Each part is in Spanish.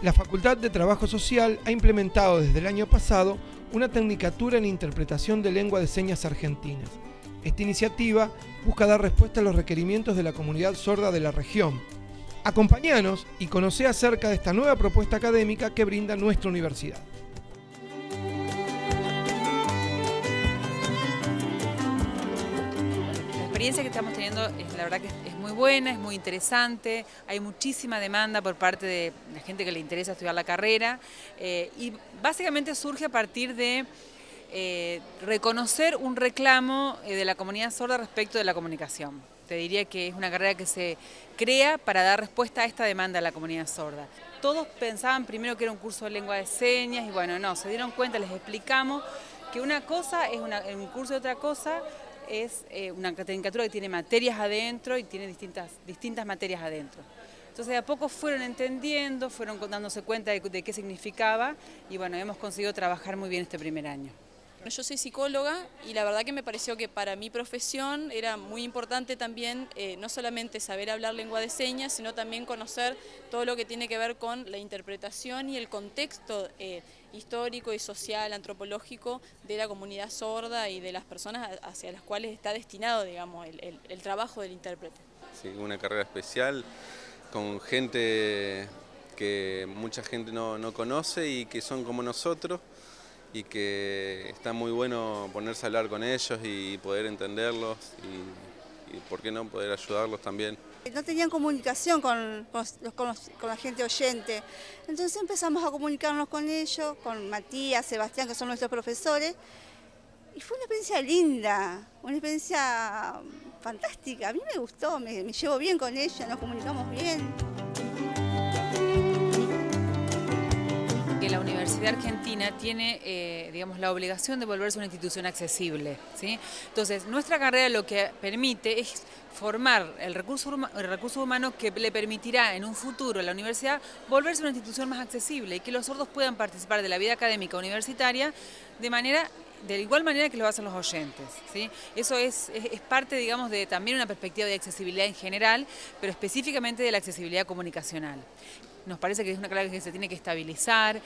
La Facultad de Trabajo Social ha implementado desde el año pasado una tecnicatura en interpretación de lengua de señas argentinas. Esta iniciativa busca dar respuesta a los requerimientos de la comunidad sorda de la región. Acompáñanos y conoce acerca de esta nueva propuesta académica que brinda nuestra universidad. Experiencia que estamos teniendo es la verdad que es muy buena, es muy interesante, hay muchísima demanda por parte de la gente que le interesa estudiar la carrera eh, y básicamente surge a partir de eh, reconocer un reclamo eh, de la comunidad sorda respecto de la comunicación. Te diría que es una carrera que se crea para dar respuesta a esta demanda de la comunidad sorda. Todos pensaban primero que era un curso de lengua de señas y bueno, no, se dieron cuenta, les explicamos que una cosa es un curso de otra cosa, es eh, una tecnicatura que tiene materias adentro y tiene distintas, distintas materias adentro. Entonces de a poco fueron entendiendo, fueron dándose cuenta de, qué significaba y bueno, hemos conseguido trabajar muy bien este primer año. Yo soy psicóloga y la verdad que me pareció que para mi profesión era muy importante también eh, no solamente saber hablar lengua de señas, sino también conocer todo lo que tiene que ver con la interpretación y el contexto eh, histórico y social, antropológico de la comunidad sorda y de las personas hacia las cuales está destinado digamos, el, trabajo del intérprete. Sí, una carrera especial con gente que mucha gente no, no conoce y que son como nosotros y que está muy bueno ponerse a hablar con ellos y poder entenderlos y, por qué no poder ayudarlos también. No tenían comunicación con, la gente oyente, entonces empezamos a comunicarnos con ellos, con Matías, Sebastián, que son nuestros profesores, y fue una experiencia linda, una experiencia fantástica, a mí me gustó, me, me llevo bien con ellos, nos comunicamos bien. La Universidad Argentina tiene eh, digamos, la obligación de volverse una institución accesible. Entonces, nuestra carrera lo que permite es formar el recurso, el recurso humano que le permitirá en un futuro a la universidad volverse una institución más accesible y que los sordos puedan participar de la vida académica universitaria de manera de igual manera que lo hacen los oyentes. Eso es, es, parte, digamos, de también una perspectiva de accesibilidad en general, pero específicamente de la accesibilidad comunicacional nos parece que es una clave que se tiene que estabilizar,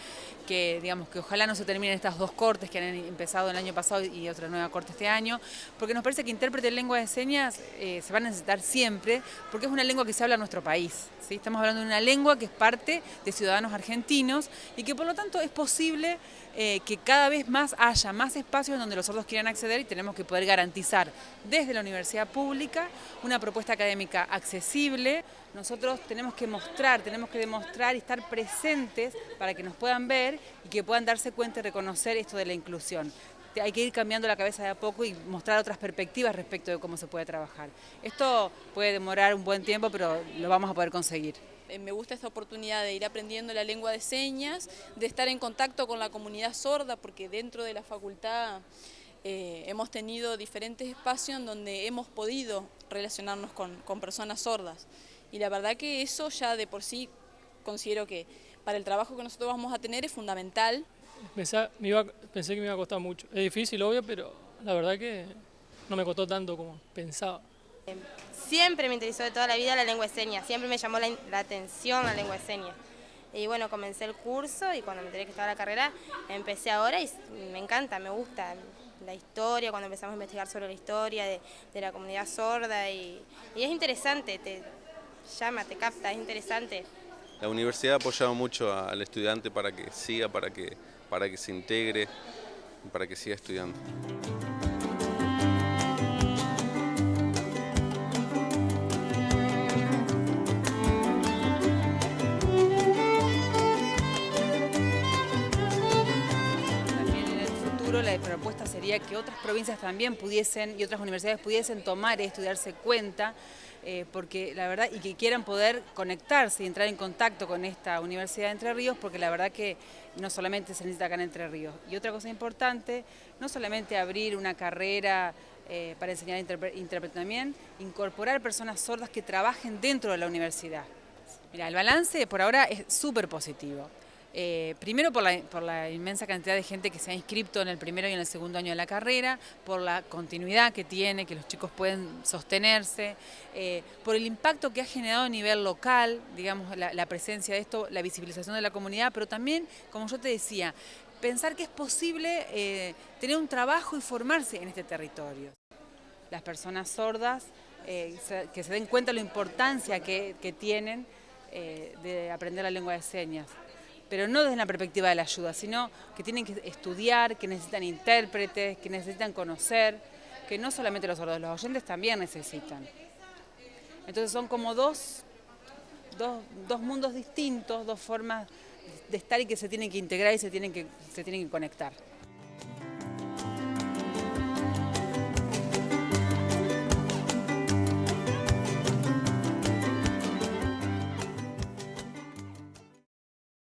que digamos que ojalá no se terminen estas dos cortes que han empezado el año pasado y otra nueva corte este año, porque nos parece que intérprete de lengua de señas eh, se va a necesitar siempre, porque es una lengua que se habla en nuestro país. ¿sí? Estamos hablando de una lengua que es parte de ciudadanos argentinos y que por lo tanto es posible eh, que cada vez más haya más espacios donde los sordos quieran acceder y tenemos que poder garantizar desde la universidad pública una propuesta académica accesible. Nosotros tenemos que mostrar, tenemos que demostrar y estar presentes para que nos puedan ver y que puedan darse cuenta y reconocer esto de la inclusión hay que ir cambiando la cabeza de a poco y mostrar otras perspectivas respecto de cómo se puede trabajar. Esto puede demorar un buen tiempo, pero lo vamos a poder conseguir. Eh, me gusta esta oportunidad de ir aprendiendo la lengua de señas, de estar en contacto con la comunidad sorda, porque dentro de la facultad eh, hemos tenido diferentes espacios en donde hemos podido relacionarnos con, personas sordas. Y la verdad que eso ya de por sí considero que para el trabajo que nosotros vamos a tener es fundamental. Pensé, pensé que me iba a costar mucho. Es difícil, obvio, pero la verdad que no me costó tanto como pensaba. Siempre me interesó de toda la vida la lengua de señas, siempre me llamó la, atención la lengua de señas. Y bueno, comencé el curso y cuando me enteré que estaba la carrera, empecé ahora y me encanta, me gusta la historia, cuando empezamos a investigar sobre la historia de, la comunidad sorda y, es interesante, te llama, te capta, es interesante. La universidad ha apoyado mucho al estudiante para que siga, para que, para que se integre, para que siga estudiando. la propuesta sería que otras provincias también pudiesen y otras universidades pudiesen tomar esto y darse cuenta, eh, porque la verdad, y que quieran poder conectarse y entrar en contacto con esta Universidad de Entre Ríos, porque la verdad que no solamente se necesita acá en Entre Ríos. Y otra cosa importante, no solamente abrir una carrera eh, para enseñar intérprete también, incorporar personas sordas que trabajen dentro de la universidad. Mira, el balance por ahora es súper positivo. Eh, primero por la, inmensa cantidad de gente que se ha inscrito en el primero y en el segundo año de la carrera, por la continuidad que tiene, que los chicos pueden sostenerse, eh, por el impacto que ha generado a nivel local, digamos, la, presencia de esto, la visibilización de la comunidad, pero también, como yo te decía, pensar que es posible eh, tener un trabajo y formarse en este territorio. Las personas sordas, que se den cuenta de la importancia que tienen de aprender la lengua de señas pero no desde la perspectiva de la ayuda, sino que tienen que estudiar, que necesitan intérpretes, que necesitan conocer, que no solamente los sordos, los oyentes también necesitan. Entonces son como dos, dos, mundos distintos, dos formas de estar y que se tienen que integrar y se tienen que, se tienen que conectar.